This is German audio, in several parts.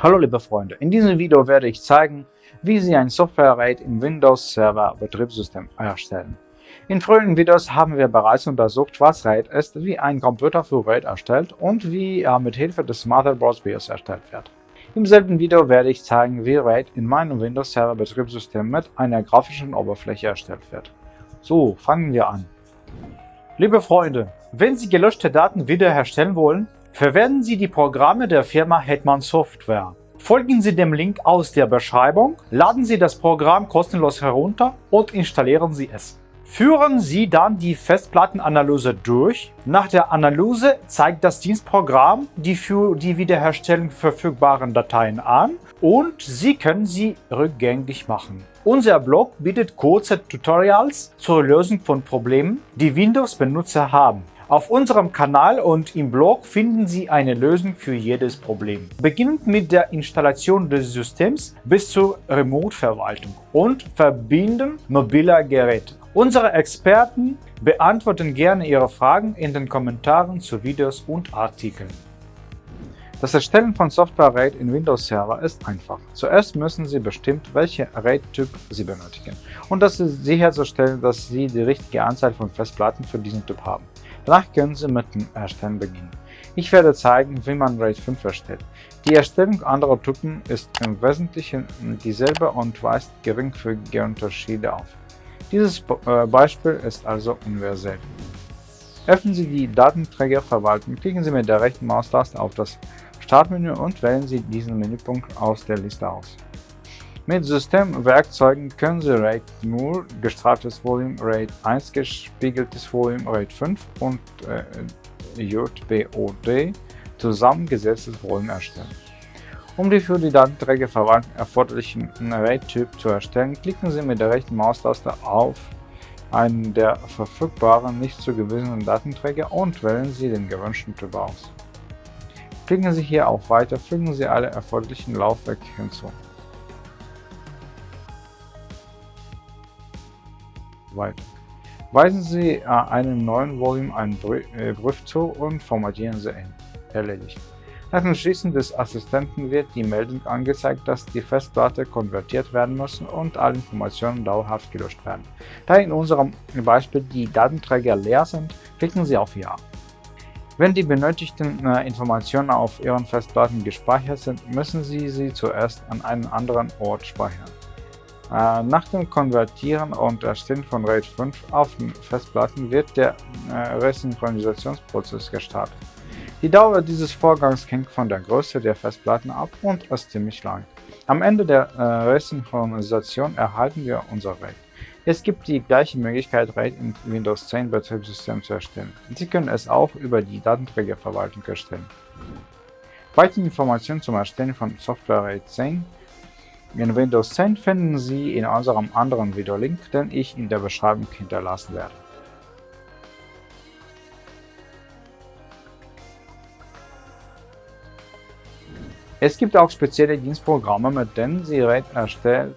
Hallo liebe Freunde, in diesem Video werde ich zeigen, wie Sie ein Software-RAID im Windows Server Betriebssystem erstellen. In früheren Videos haben wir bereits untersucht, was RAID ist, wie ein Computer für RAID erstellt und wie er mit Hilfe des Motherboards BIOS erstellt wird. Im selben Video werde ich zeigen, wie RAID in meinem Windows Server Betriebssystem mit einer grafischen Oberfläche erstellt wird. So, fangen wir an. Liebe Freunde, wenn Sie gelöschte Daten wiederherstellen wollen, Verwenden Sie die Programme der Firma Hetman Software. Folgen Sie dem Link aus der Beschreibung, laden Sie das Programm kostenlos herunter und installieren Sie es. Führen Sie dann die Festplattenanalyse durch. Nach der Analyse zeigt das Dienstprogramm die für die Wiederherstellung verfügbaren Dateien an und Sie können sie rückgängig machen. Unser Blog bietet kurze Tutorials zur Lösung von Problemen, die Windows-Benutzer haben. Auf unserem Kanal und im Blog finden Sie eine Lösung für jedes Problem. Beginnend mit der Installation des Systems bis zur Remote-Verwaltung und Verbinden mobiler Geräte. Unsere Experten beantworten gerne Ihre Fragen in den Kommentaren zu Videos und Artikeln. Das Erstellen von Software-RAID in Windows Server ist einfach. Zuerst müssen Sie bestimmt, welche RAID-Typ Sie benötigen und das ist sicherzustellen, dass Sie die richtige Anzahl von Festplatten für diesen Typ haben. Danach können Sie mit dem Erstellen beginnen. Ich werde zeigen, wie man RAID 5 erstellt. Die Erstellung anderer Typen ist im Wesentlichen dieselbe und weist geringfügige Unterschiede auf. Dieses äh, Beispiel ist also universell. Öffnen Sie die Datenträger verwalten, klicken Sie mit der rechten Maustaste auf das Startmenü und wählen Sie diesen Menüpunkt aus der Liste aus. Mit Systemwerkzeugen können Sie RAID 0, gestreiftes Volume, RAID 1, gespiegeltes Volume, RAID 5 und äh, JBOD zusammengesetztes Volume erstellen. Um die für die Datenträgerverwaltung erforderlichen RAID-Typ zu erstellen, klicken Sie mit der rechten Maustaste auf einen der verfügbaren, nicht zugewiesenen Datenträger und wählen Sie den gewünschten Typ aus. Klicken Sie hier auf Weiter, fügen Sie alle erforderlichen Laufwerke hinzu. Weiter. Weisen Sie äh, einem neuen Volume einen äh, Brief zu und formatieren Sie ihn. Erledigt. Nach dem Schließen des Assistenten wird die Meldung angezeigt, dass die Festplatte konvertiert werden muss und alle Informationen dauerhaft gelöscht werden. Da in unserem Beispiel die Datenträger leer sind, klicken Sie auf Ja. Wenn die benötigten äh, Informationen auf Ihren Festplatten gespeichert sind, müssen Sie sie zuerst an einem anderen Ort speichern. Äh, nach dem Konvertieren und Erstellen von RAID 5 auf den Festplatten wird der äh, Resynchronisationsprozess gestartet. Die Dauer dieses Vorgangs hängt von der Größe der Festplatten ab und ist ziemlich lang. Am Ende der äh, Resynchronisation erhalten wir unser RAID. Es gibt die gleiche Möglichkeit, RAID in Windows 10 Betriebssystem zu erstellen. Sie können es auch über die Datenträgerverwaltung erstellen. Weitere Informationen zum Erstellen von Software RAID 10 in Windows 10 finden Sie in unserem anderen Videolink, den ich in der Beschreibung hinterlassen werde. Es gibt auch spezielle Dienstprogramme, mit denen Sie RAID erstellen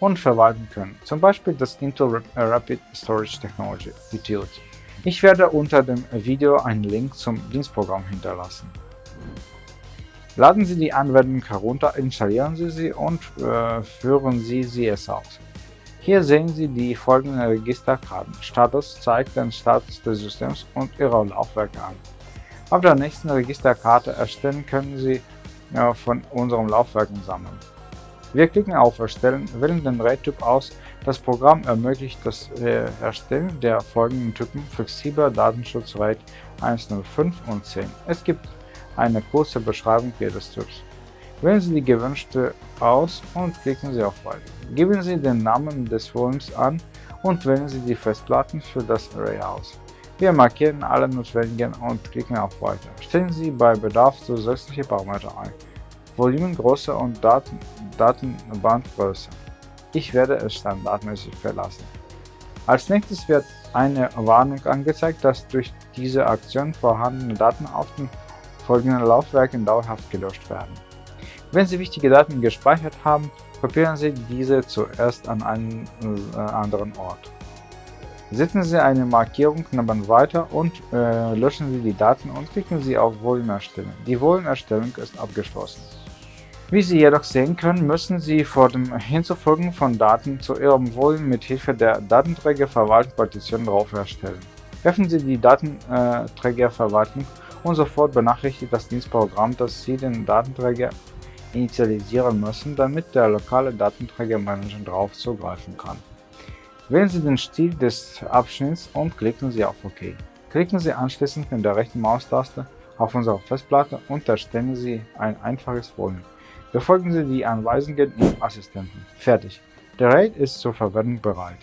und verwalten können, zum Beispiel das Intel Rapid Storage Technology Utility. Ich werde unter dem Video einen Link zum Dienstprogramm hinterlassen. Laden Sie die Anwendung herunter, installieren Sie sie und äh, führen Sie sie es aus. Hier sehen Sie die folgenden Registerkarten. Status zeigt den Status des Systems und Ihrer Laufwerke an. Auf der nächsten Registerkarte erstellen können Sie äh, von unseren Laufwerken sammeln. Wir klicken auf Erstellen, wählen den RAID-Typ aus. Das Programm ermöglicht das äh, Erstellen der folgenden Typen flexibler Datenschutz RAID 105 und 10. Es gibt eine kurze Beschreibung jedes Typs. Wählen Sie die gewünschte aus und klicken Sie auf Weiter. Geben Sie den Namen des Volumes an und wählen Sie die Festplatten für das Array aus. Wir markieren alle notwendigen und klicken auf Weiter. Stellen Sie bei Bedarf zusätzliche Parameter ein. Volumengröße und Daten Datenbankgröße. Ich werde es standardmäßig verlassen. Als nächstes wird eine Warnung angezeigt, dass durch diese Aktion vorhandene Daten auf dem folgenden Laufwerken dauerhaft gelöscht werden. Wenn Sie wichtige Daten gespeichert haben, kopieren Sie diese zuerst an einen äh, anderen Ort. Setzen Sie eine Markierung neben Weiter und äh, löschen Sie die Daten und klicken Sie auf Volume erstellen. Die Volume-Erstellung ist abgeschlossen. Wie Sie jedoch sehen können, müssen Sie vor dem Hinzufügen von Daten zu Ihrem Volumen mit Hilfe der Datenträgerverwaltung-Partition drauf erstellen. Öffnen Sie die Datenträgerverwaltung und sofort benachrichtigt das Dienstprogramm, dass Sie den Datenträger initialisieren müssen, damit der lokale Datenträgermanager darauf zugreifen kann. Wählen Sie den Stil des Abschnitts und klicken Sie auf OK. Klicken Sie anschließend mit der rechten Maustaste auf unsere Festplatte und erstellen Sie ein einfaches Volumen. Befolgen Sie die Anweisungen im Assistenten. Fertig. Der RAID ist zur Verwendung bereit.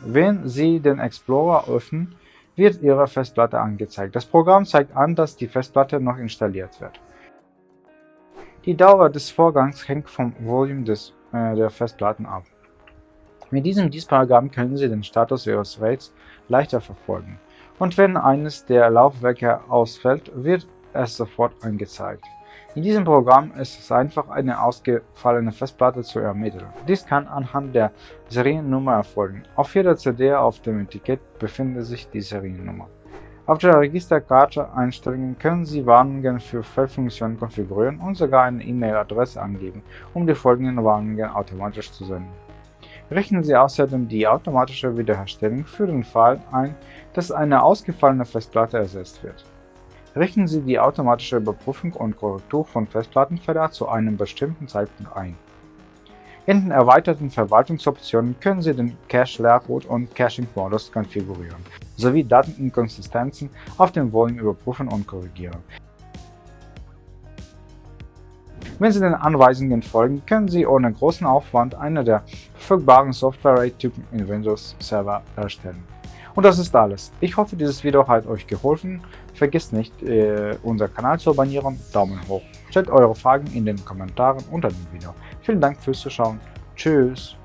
Wenn Sie den Explorer öffnen, wird Ihre Festplatte angezeigt. Das Programm zeigt an, dass die Festplatte noch installiert wird. Die Dauer des Vorgangs hängt vom Volumen des, äh, der Festplatten ab. Mit diesem Diskprogramm können Sie den Status Ihres RAIDs leichter verfolgen. Und wenn eines der Laufwerke ausfällt, wird es sofort angezeigt. In diesem Programm ist es einfach, eine ausgefallene Festplatte zu ermitteln. Dies kann anhand der Seriennummer erfolgen. Auf jeder CD auf dem Etikett befindet sich die Seriennummer. Auf der Registerkarte Einstellungen können Sie Warnungen für Fehlfunktionen konfigurieren und sogar eine E-Mail-Adresse angeben, um die folgenden Warnungen automatisch zu senden. Richten Sie außerdem die automatische Wiederherstellung für den Fall ein, dass eine ausgefallene Festplatte ersetzt wird. Richten Sie die automatische Überprüfung und Korrektur von Festplattenverdacht zu einem bestimmten Zeitpunkt ein. In den erweiterten Verwaltungsoptionen können Sie den Cache-Leercode und Caching-Modus konfigurieren, sowie Dateninkonsistenzen auf dem Volumen überprüfen und korrigieren. Wenn Sie den Anweisungen folgen, können Sie ohne großen Aufwand eine der verfügbaren Software-Typen in Windows Server erstellen. Und das ist alles. Ich hoffe, dieses Video hat euch geholfen. Vergesst nicht, äh, unseren Kanal zu abonnieren. Daumen hoch. Stellt eure Fragen in den Kommentaren unter dem Video. Vielen Dank fürs Zuschauen. Tschüss.